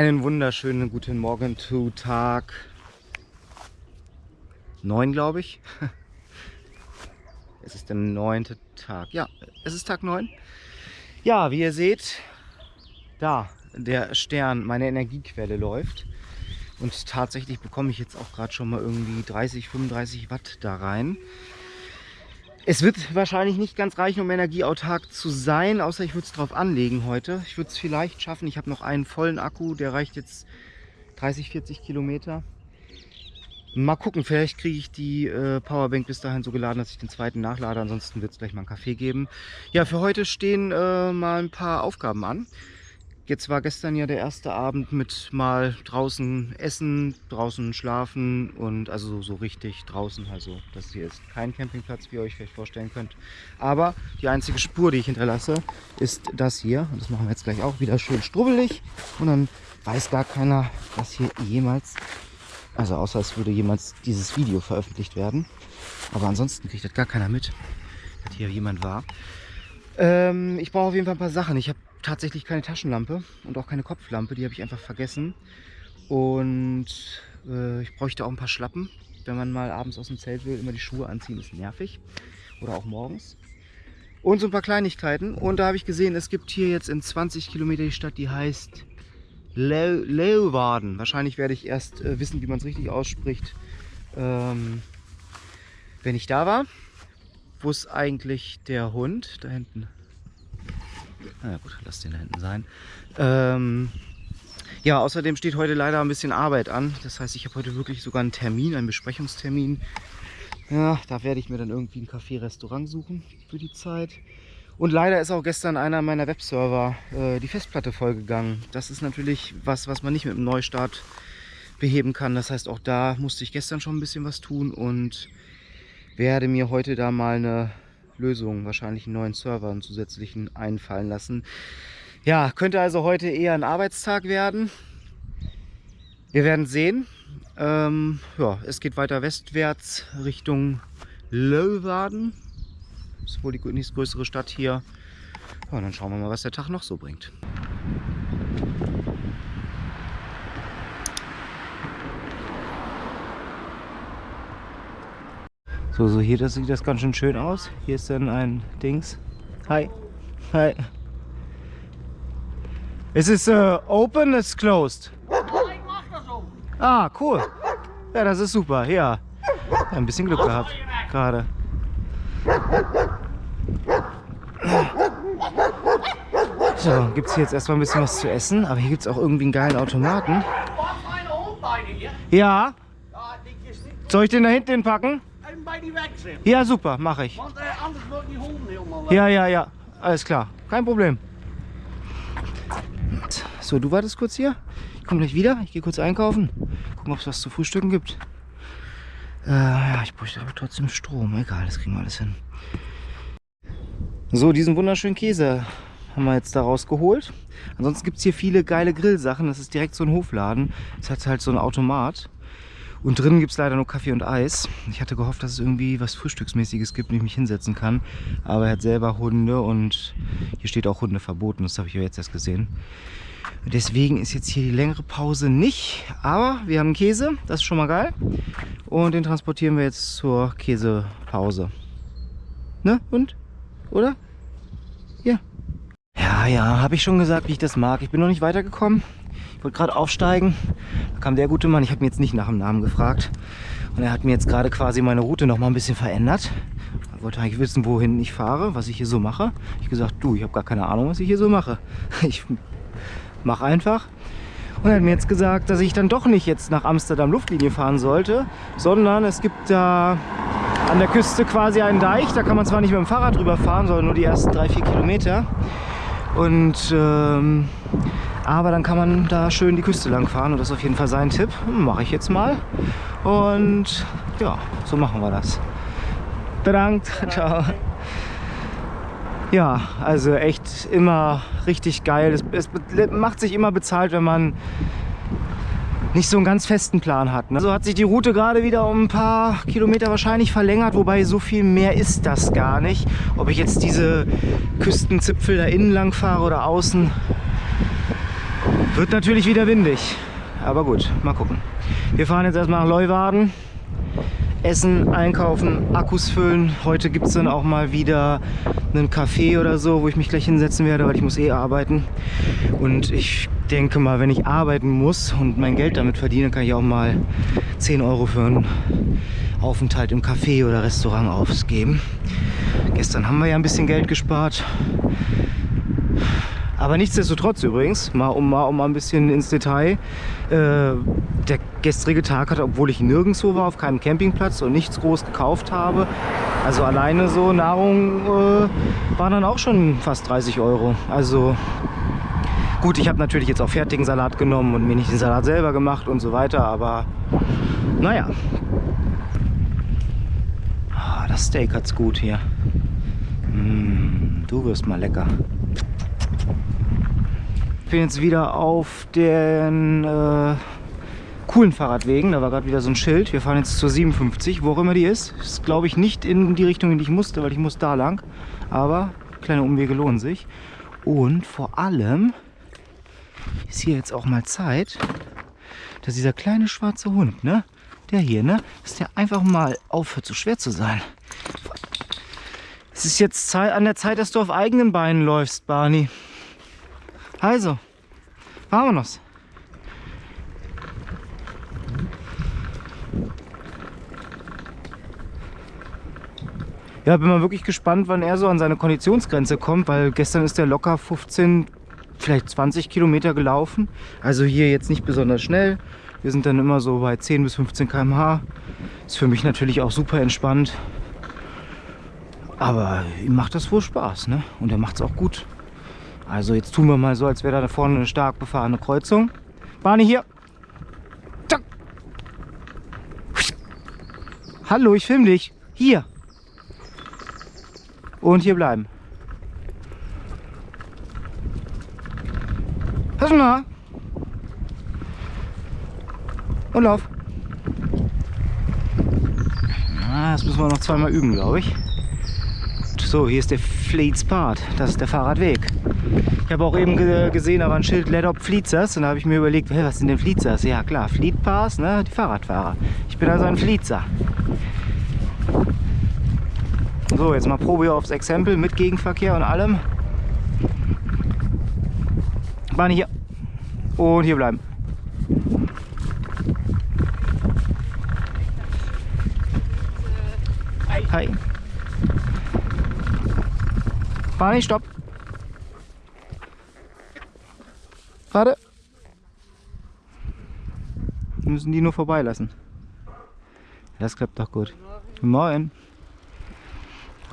Einen wunderschönen guten Morgen zu Tag 9, glaube ich. Es ist der neunte Tag. Ja, es ist Tag 9. Ja, wie ihr seht, da der Stern, meine Energiequelle läuft. Und tatsächlich bekomme ich jetzt auch gerade schon mal irgendwie 30, 35 Watt da rein. Es wird wahrscheinlich nicht ganz reichen, um energieautark zu sein, außer ich würde es drauf anlegen heute. Ich würde es vielleicht schaffen. Ich habe noch einen vollen Akku, der reicht jetzt 30, 40 Kilometer. Mal gucken, vielleicht kriege ich die äh, Powerbank bis dahin so geladen, dass ich den zweiten nachlade. Ansonsten wird es gleich mal einen Kaffee geben. Ja, für heute stehen äh, mal ein paar Aufgaben an. Jetzt war gestern ja der erste Abend mit mal draußen essen, draußen schlafen und also so richtig draußen. Also das hier ist kein Campingplatz, wie ihr euch vielleicht vorstellen könnt. Aber die einzige Spur, die ich hinterlasse, ist das hier. Und das machen wir jetzt gleich auch wieder schön strubbelig. Und dann weiß gar keiner, was hier jemals, also außer es würde jemals dieses Video veröffentlicht werden. Aber ansonsten kriegt das gar keiner mit, dass hier jemand war. Ähm, ich brauche auf jeden Fall ein paar Sachen. Ich habe tatsächlich keine Taschenlampe und auch keine Kopflampe. Die habe ich einfach vergessen. Und äh, ich bräuchte auch ein paar Schlappen. Wenn man mal abends aus dem Zelt will, immer die Schuhe anziehen, ist nervig. Oder auch morgens. Und so ein paar Kleinigkeiten. Und da habe ich gesehen, es gibt hier jetzt in 20 Kilometer die Stadt, die heißt Le. Wahrscheinlich werde ich erst äh, wissen, wie man es richtig ausspricht, ähm, wenn ich da war. Wo ist eigentlich der Hund? Da hinten. Na gut, lass den da hinten sein. Ähm, ja, außerdem steht heute leider ein bisschen Arbeit an. Das heißt, ich habe heute wirklich sogar einen Termin, einen Besprechungstermin. Ja, da werde ich mir dann irgendwie ein Café-Restaurant suchen für die Zeit. Und leider ist auch gestern einer meiner Webserver äh, die Festplatte vollgegangen. Das ist natürlich was, was man nicht mit einem Neustart beheben kann. Das heißt, auch da musste ich gestern schon ein bisschen was tun und werde mir heute da mal eine Lösung, wahrscheinlich einen neuen Server, einen zusätzlichen einfallen lassen. Ja, könnte also heute eher ein Arbeitstag werden. Wir werden sehen. Ähm, ja, es geht weiter westwärts Richtung Löwaden. Das ist wohl die nächstgrößere Stadt hier. Ja, dann schauen wir mal, was der Tag noch so bringt. So, so hier das sieht das ganz schön schön aus. Hier ist dann ein Dings. Hi. Hi. Is it uh, open? It's closed. Ah, cool. Ja, das ist super. Ja. ja ein bisschen Glück gehabt. Gerade. So, gibt es hier jetzt erstmal ein bisschen was zu essen. Aber hier gibt es auch irgendwie einen geilen Automaten. Ja. Soll ich den da hinten packen? Bei die weg sind. Ja, super, mache ich. Want, äh, anders wird die Hunde helemaal... Ja, ja, ja, alles klar. Kein Problem. So, du wartest kurz hier. Ich komme gleich wieder. Ich gehe kurz einkaufen. Gucken, ob es was zu frühstücken gibt. Äh, ja, ich bräuchte aber trotzdem Strom. Egal, das kriegen wir alles hin. So, diesen wunderschönen Käse haben wir jetzt da rausgeholt. Ansonsten gibt es hier viele geile Grillsachen. Das ist direkt so ein Hofladen. Es hat halt so ein Automat. Und drinnen gibt es leider nur Kaffee und Eis. Ich hatte gehofft, dass es irgendwie was Frühstücksmäßiges gibt, wo ich mich hinsetzen kann. Aber er hat selber Hunde und hier steht auch Hunde verboten. Das habe ich ja jetzt erst gesehen. Deswegen ist jetzt hier die längere Pause nicht. Aber wir haben Käse, das ist schon mal geil. Und den transportieren wir jetzt zur Käsepause. Ne? Und? Oder? Ja. Ja, ja, habe ich schon gesagt, wie ich das mag. Ich bin noch nicht weitergekommen. Ich wollte gerade aufsteigen, da kam der gute Mann, ich habe mir jetzt nicht nach dem Namen gefragt. Und er hat mir jetzt gerade quasi meine Route noch mal ein bisschen verändert. Er wollte eigentlich wissen, wohin ich fahre, was ich hier so mache. Ich gesagt, du, ich habe gar keine Ahnung, was ich hier so mache. Ich mache einfach. Und er hat mir jetzt gesagt, dass ich dann doch nicht jetzt nach Amsterdam Luftlinie fahren sollte, sondern es gibt da an der Küste quasi einen Deich. Da kann man zwar nicht mit dem Fahrrad drüber fahren, sondern nur die ersten drei, vier Kilometer. Und ähm, aber dann kann man da schön die Küste lang fahren und das ist auf jeden Fall sein Tipp. Mache ich jetzt mal. Und ja, so machen wir das. Bedankt. Ciao. Ja, also echt immer richtig geil. Es, es, macht sich immer bezahlt, wenn man nicht so einen ganz festen Plan hat. Ne? So hat sich die Route gerade wieder um ein paar Kilometer wahrscheinlich verlängert, wobei so viel mehr ist das gar nicht. Ob ich jetzt diese Küstenzipfel da innen lang fahre oder außen, Wird natürlich wieder windig. Aber gut, mal gucken. Wir fahren jetzt erstmal nach Leuwarden. Essen, einkaufen, Akkus füllen. Heute gibt es dann auch mal wieder einen Café oder so, wo ich mich gleich hinsetzen werde, weil ich muss eh arbeiten. Und ich denke mal, wenn ich arbeiten muss und mein Geld damit verdiene, kann ich auch mal 10 Euro für einen Aufenthalt im Café oder Restaurant ausgeben. Gestern haben wir ja ein bisschen Geld gespart. Aber nichtsdestotrotz übrigens, mal um, mal, um mal ein bisschen ins Detail, äh, der gestrige Tag hatte, obwohl ich nirgendwo war, auf keinem Campingplatz und nichts groß gekauft habe, also alleine so Nahrung äh, war dann auch schon fast 30 Euro. Also gut, ich habe natürlich jetzt auch fertigen Salat genommen und mir nicht den Salat selber gemacht und so weiter, aber naja. Ah, das Steak hat's gut hier. Mm, du wirst mal lecker. Ich bin jetzt wieder auf den äh, coolen Fahrradwegen. Da war gerade wieder so ein Schild. Wir fahren jetzt zur 57, wo auch immer die ist. Ist glaube ich nicht in die Richtung, in die ich musste, weil ich muss da lang. Aber kleine Umwege lohnen sich. Und vor allem ist hier jetzt auch mal Zeit, dass dieser kleine schwarze Hund, ne, der hier, ne, dass der einfach mal aufhört, so schwer zu sein. Es ist jetzt an der Zeit, dass du auf eigenen Beinen läufst, Barney. Also, vámonos. Ja, bin mal wirklich gespannt, wann er so an seine Konditionsgrenze kommt, weil gestern ist er locker 15, vielleicht 20 Kilometer gelaufen. Also hier jetzt nicht besonders schnell. Wir sind dann immer so bei 10 bis 15 km/h. Ist für mich natürlich auch super entspannt. Aber ihm macht das wohl Spaß, ne? Und er macht es auch gut. Also jetzt tun wir mal so, als wäre da vorne eine stark befahrene Kreuzung. Barney hier. Zack. Hallo, ich filme dich. Hier. Und hier bleiben. Pass mal. Und lauf. Ah, das müssen wir noch zweimal üben, glaube ich. So, hier ist der Fleets Part. Das ist der Fahrradweg. Ich habe auch eben gesehen, da war ein Schild Let Up Fleetzers und da habe ich mir überlegt, hey, was sind denn Fleetzers? Ja klar, Fleet Pass, ne? die Fahrradfahrer. Ich bin also ein Fleetzer. So, jetzt mal Probe aufs Exempel mit Gegenverkehr und allem. Bahn hier. Und hier bleiben. Hi. Barney, stopp. Warte. Wir müssen die nur vorbeilassen. Das klappt doch gut. Guten Morgen.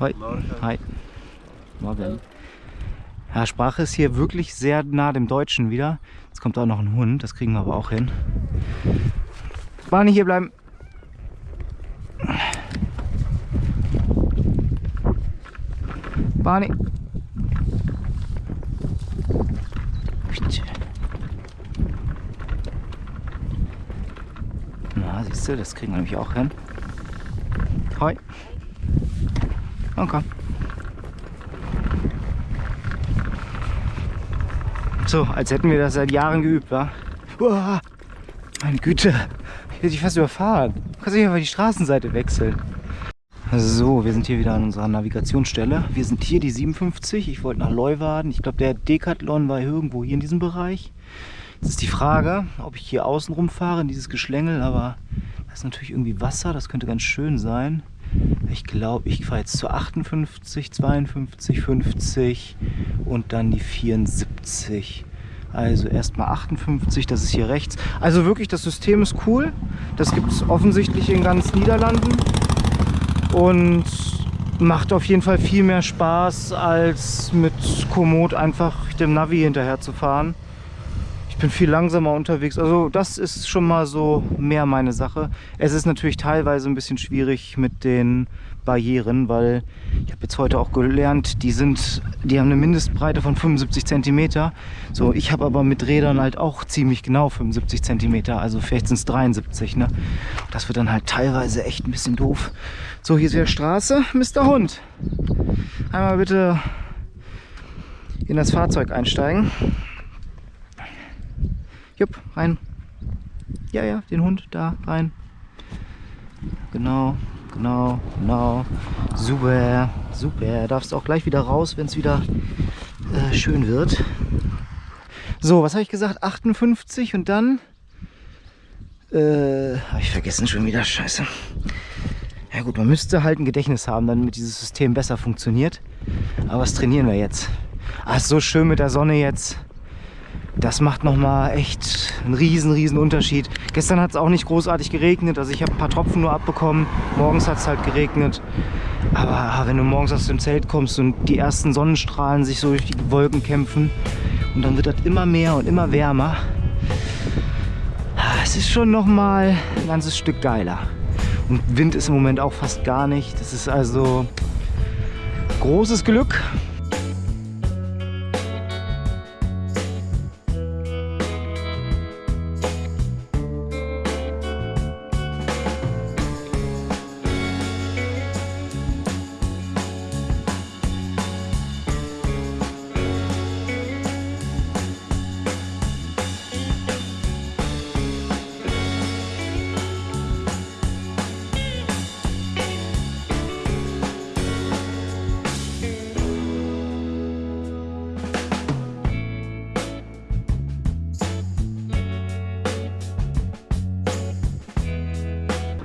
Hi. Hi. Morgen. Ja, Sprache ist hier wirklich sehr nah dem Deutschen wieder. Jetzt kommt auch noch ein Hund, das kriegen wir aber auch hin. Barney, hier bleiben. Barney. Du, das kriegen wir nämlich auch hin. Hoi. Und komm. So, als hätten wir das seit Jahren geübt, wa? Uah, meine Güte, ich will dich fast überfahren. Du kannst nicht einfach die Straßenseite wechseln. So, wir sind hier wieder an unserer Navigationsstelle. Wir sind hier die 57. Ich wollte nach Leuwarden. Ich glaube, der Decathlon war irgendwo hier in diesem Bereich. Jetzt ist die Frage, ob ich hier außen rumfahre in dieses Geschlängel, aber da ist natürlich irgendwie Wasser. Das könnte ganz schön sein. Ich glaube, ich fahre jetzt zu 58, 52, 50 und dann die 74. Also erstmal 58, das ist hier rechts. Also wirklich, das System ist cool. Das gibt es offensichtlich in ganz Niederlanden und macht auf jeden Fall viel mehr Spaß als mit Komoot einfach dem Navi hinterher zu fahren. Ich bin viel langsamer unterwegs, also das ist schon mal so mehr meine Sache. Es ist natürlich teilweise ein bisschen schwierig mit den Barrieren, weil ich habe jetzt heute auch gelernt, die sind, die haben eine Mindestbreite von 75 cm. So, ich habe aber mit Rädern halt auch ziemlich genau 75 cm, also vielleicht sind es 73. Ne? Das wird dann halt teilweise echt ein bisschen doof. So, hier ist wieder Straße, Mr. Hund. Einmal bitte in das Fahrzeug einsteigen. Jupp, rein. Ja, ja, den Hund da rein. Genau, genau, genau. Super, super. Darfst auch gleich wieder raus, wenn es wieder äh, schön wird. So, was habe ich gesagt? 58 und dann... Äh, habe ich vergessen schon wieder. Scheiße. Ja gut, man müsste halt ein Gedächtnis haben, damit dieses System besser funktioniert. Aber was trainieren wir jetzt? Ah, ist so schön mit der Sonne jetzt. Das macht nochmal echt einen riesen, riesen Unterschied. Gestern hat es auch nicht großartig geregnet, also ich habe ein paar Tropfen nur abbekommen. Morgens hat es halt geregnet. Aber wenn du morgens aus dem Zelt kommst und die ersten Sonnenstrahlen sich so durch die Wolken kämpfen und dann wird das immer mehr und immer wärmer. Ah, es ist schon nochmal ein ganzes Stück geiler. Und Wind ist im Moment auch fast gar nicht. Das ist also großes Glück.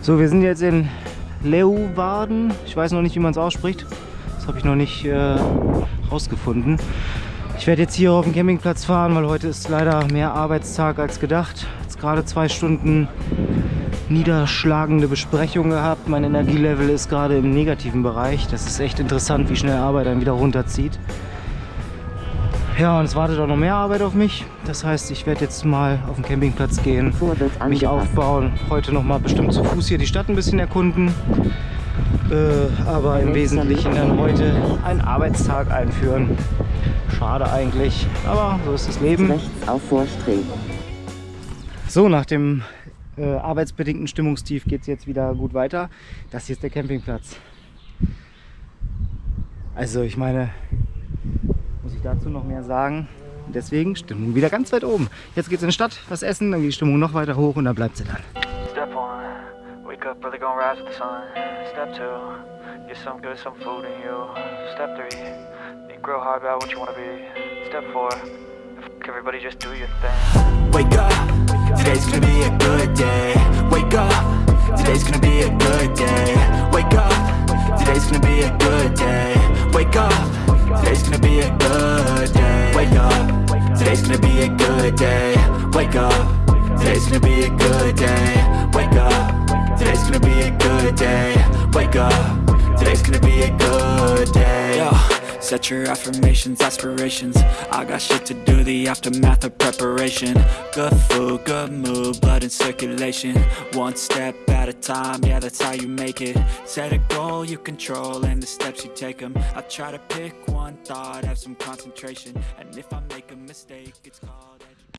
So, wir sind jetzt in Leeuwarden. Ich weiß noch nicht, wie man es ausspricht. Das habe ich noch nicht äh, rausgefunden. Ich werde jetzt hier auf den Campingplatz fahren, weil heute ist leider mehr Arbeitstag als gedacht. Jetzt gerade zwei Stunden niederschlagende Besprechung gehabt. Mein Energielevel ist gerade im negativen Bereich. Das ist echt interessant, wie schnell Arbeit dann wieder runterzieht. Ja, und es wartet auch noch mehr Arbeit auf mich. Das heißt, ich werde jetzt mal auf den Campingplatz gehen, mich aufbauen. Heute noch mal bestimmt zu Fuß hier die Stadt ein bisschen erkunden. Äh, aber im Wesentlichen dann heute einen Arbeitstag einführen. Schade eigentlich, aber so ist das Leben. So, nach dem äh, arbeitsbedingten Stimmungstief geht es jetzt wieder gut weiter. Das hier ist der Campingplatz. Also ich meine, muss ich dazu noch mehr sagen. Deswegen Stimmung wieder ganz weit oben. Jetzt geht's in die Stadt, was essen, dann geht die Stimmung noch weiter hoch und dann bleibt sie dann. Step one, wake up early, gonna rise with the sun. Step two, get some good, some food in you. Step three, think grow hard about what you wanna be. Step four, everybody just do your thing. Wake up, today's gonna be a good day. Wake up, today's gonna be a good day. Wake up, today's gonna be a good day. Wake up. Today's gonna be a good day. Wake up. Today's gonna be a good day. Wake up. Today's gonna be a good day. Wake up. Today's gonna be a good day. Wake up. Today's gonna be a good. Set your affirmations, aspirations. I got shit to do, the aftermath of preparation. Good food, good mood, blood in circulation. One step at a time, yeah that's how you make it. Set a goal you control and the steps you take them I try to pick one thought, have some concentration. And if I make a mistake, it's called